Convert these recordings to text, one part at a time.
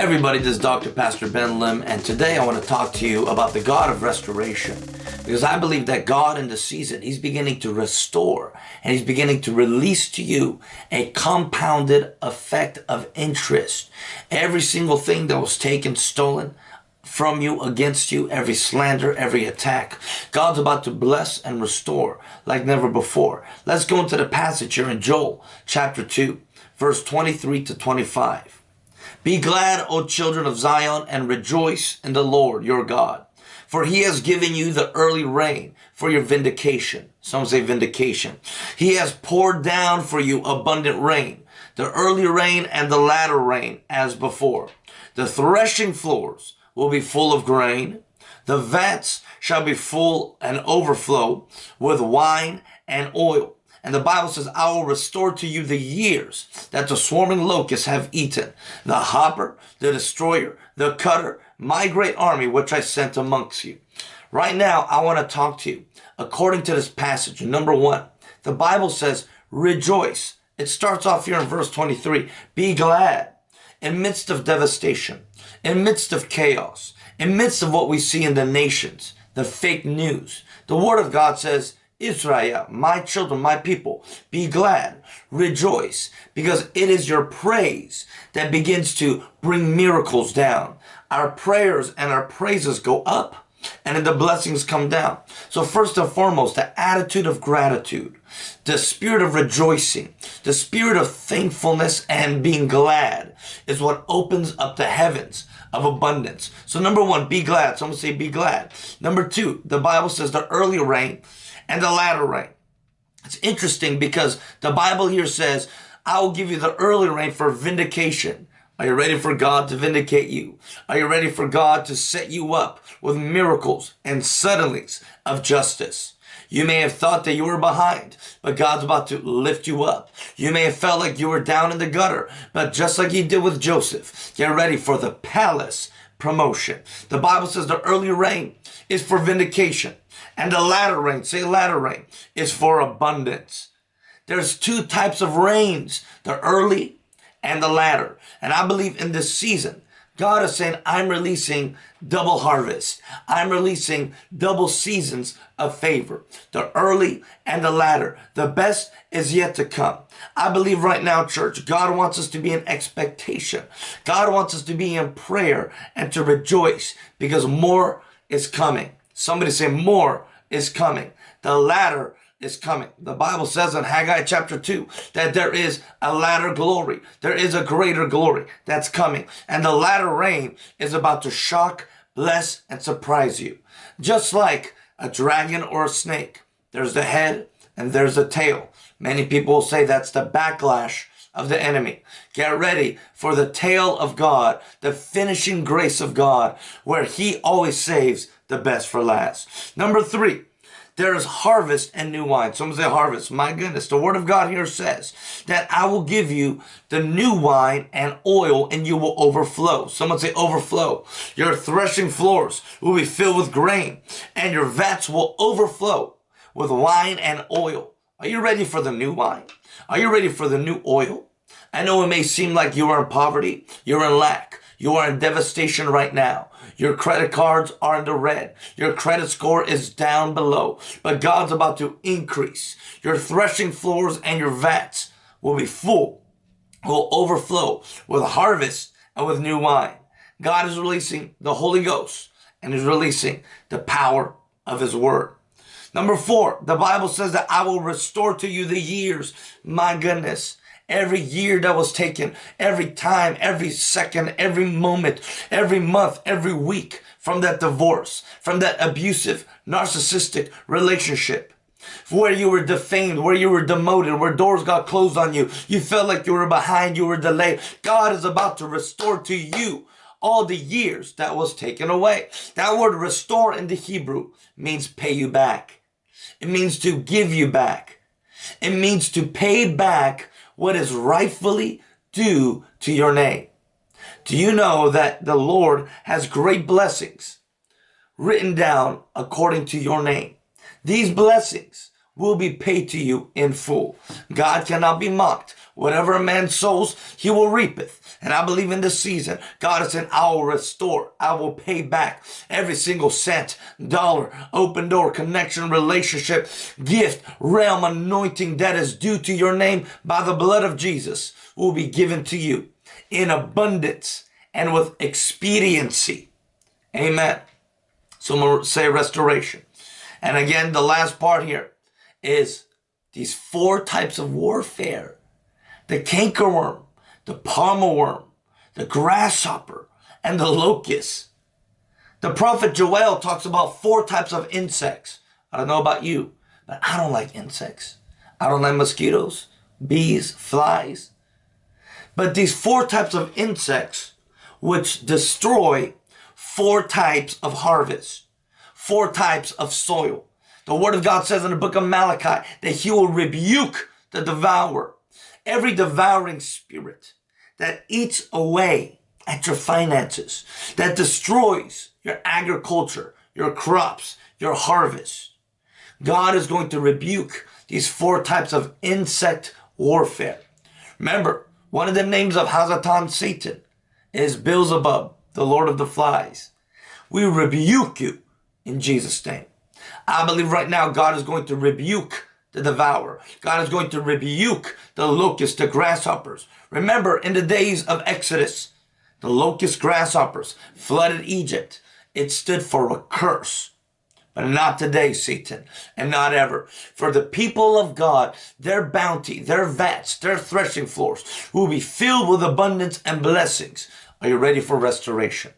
Everybody, this is Dr. Pastor Ben Lim, and today I want to talk to you about the God of restoration. Because I believe that God in the season, He's beginning to restore and He's beginning to release to you a compounded effect of interest. Every single thing that was taken, stolen, from you, against you, every slander, every attack. God's about to bless and restore like never before. Let's go into the passage here in Joel chapter 2, verse 23 to 25. Be glad, O children of Zion, and rejoice in the Lord your God. For he has given you the early rain for your vindication. Some say vindication. He has poured down for you abundant rain, the early rain and the latter rain as before. The threshing floors will be full of grain. The vats shall be full and overflow with wine and oil. And the Bible says, I will restore to you the years that the swarming locusts have eaten, the hopper, the destroyer, the cutter, my great army which I sent amongst you. Right now, I want to talk to you according to this passage. Number one, the Bible says, rejoice. It starts off here in verse 23. Be glad in midst of devastation, in midst of chaos, in midst of what we see in the nations, the fake news. The word of God says, Israel, my children, my people, be glad, rejoice, because it is your praise that begins to bring miracles down. Our prayers and our praises go up and then the blessings come down. So first and foremost, the attitude of gratitude, the spirit of rejoicing, the spirit of thankfulness and being glad is what opens up the heavens of abundance. So number one, be glad. Someone say be glad. Number two, the Bible says the early rain and the latter rain. It's interesting because the Bible here says, I will give you the early rain for vindication. Are you ready for God to vindicate you? Are you ready for God to set you up with miracles and suddenlies of justice? You may have thought that you were behind, but God's about to lift you up. You may have felt like you were down in the gutter, but just like he did with Joseph, get ready for the palace promotion. The Bible says the early rain is for vindication. And the latter rain, say latter rain, is for abundance. There's two types of rains, the early and the latter. And I believe in this season, God is saying, I'm releasing double harvest. I'm releasing double seasons of favor. The early and the latter. The best is yet to come. I believe right now, church, God wants us to be in expectation. God wants us to be in prayer and to rejoice because more is coming. Somebody say more is coming. The latter is coming. The Bible says in Haggai chapter 2 that there is a latter glory. There is a greater glory that's coming. And the latter rain is about to shock, bless, and surprise you. Just like a dragon or a snake. There's the head and there's the tail. Many people will say that's the backlash of the enemy. Get ready for the tail of God, the finishing grace of God, where he always saves the best for last. Number three, there is harvest and new wine. Someone say harvest. My goodness, the word of God here says that I will give you the new wine and oil and you will overflow. Someone say overflow. Your threshing floors will be filled with grain and your vats will overflow with wine and oil. Are you ready for the new wine? Are you ready for the new oil? I know it may seem like you are in poverty, you're in lack, you are in devastation right now. Your credit cards are in the red. Your credit score is down below. But God's about to increase. Your threshing floors and your vats will be full, will overflow with harvest and with new wine. God is releasing the Holy Ghost and is releasing the power of his word. Number four, the Bible says that I will restore to you the years. My goodness every year that was taken, every time, every second, every moment, every month, every week from that divorce, from that abusive, narcissistic relationship where you were defamed, where you were demoted, where doors got closed on you. You felt like you were behind, you were delayed. God is about to restore to you all the years that was taken away. That word restore in the Hebrew means pay you back. It means to give you back. It means to pay back what is rightfully due to your name. Do you know that the Lord has great blessings written down according to your name? These blessings will be paid to you in full. God cannot be mocked. Whatever a man sows, he will reapeth. And I believe in this season, God is saying, I will restore. I will pay back every single cent, dollar, open door, connection, relationship, gift, realm, anointing that is due to your name by the blood of Jesus will be given to you in abundance and with expediency. Amen. So say restoration. And again, the last part here is these four types of warfare the cankerworm, the palmer worm, the grasshopper, and the locust. The prophet Joel talks about four types of insects. I don't know about you, but I don't like insects. I don't like mosquitoes, bees, flies. But these four types of insects which destroy four types of harvest, four types of soil. The word of God says in the book of Malachi that he will rebuke the devourer every devouring spirit that eats away at your finances, that destroys your agriculture, your crops, your harvest. God is going to rebuke these four types of insect warfare. Remember, one of the names of HaSatan Satan is Beelzebub, the Lord of the Flies. We rebuke you in Jesus' name. I believe right now God is going to rebuke the devourer. God is going to rebuke the locusts, the grasshoppers. Remember, in the days of Exodus, the locust grasshoppers flooded Egypt. It stood for a curse. But not today, Satan, and not ever. For the people of God, their bounty, their vats, their threshing floors will be filled with abundance and blessings. Are you ready for restoration?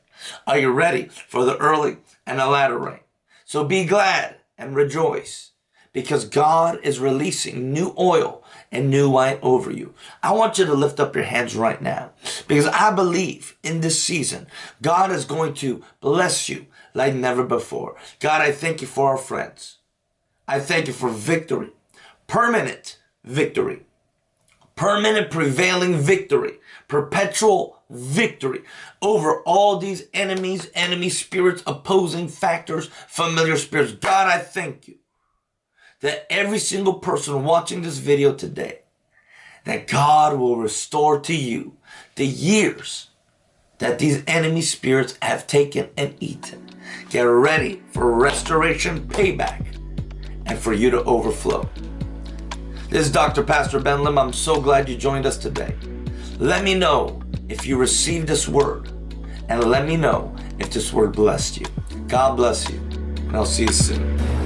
Are you ready for the early and the latter rain? So be glad and rejoice because God is releasing new oil and new wine over you. I want you to lift up your hands right now because I believe in this season, God is going to bless you like never before. God, I thank you for our friends. I thank you for victory, permanent victory, permanent prevailing victory, perpetual victory over all these enemies, enemy spirits, opposing factors, familiar spirits. God, I thank you that every single person watching this video today, that God will restore to you the years that these enemy spirits have taken and eaten. Get ready for restoration payback and for you to overflow. This is Dr. Pastor Ben Lim. I'm so glad you joined us today. Let me know if you received this word and let me know if this word blessed you. God bless you and I'll see you soon.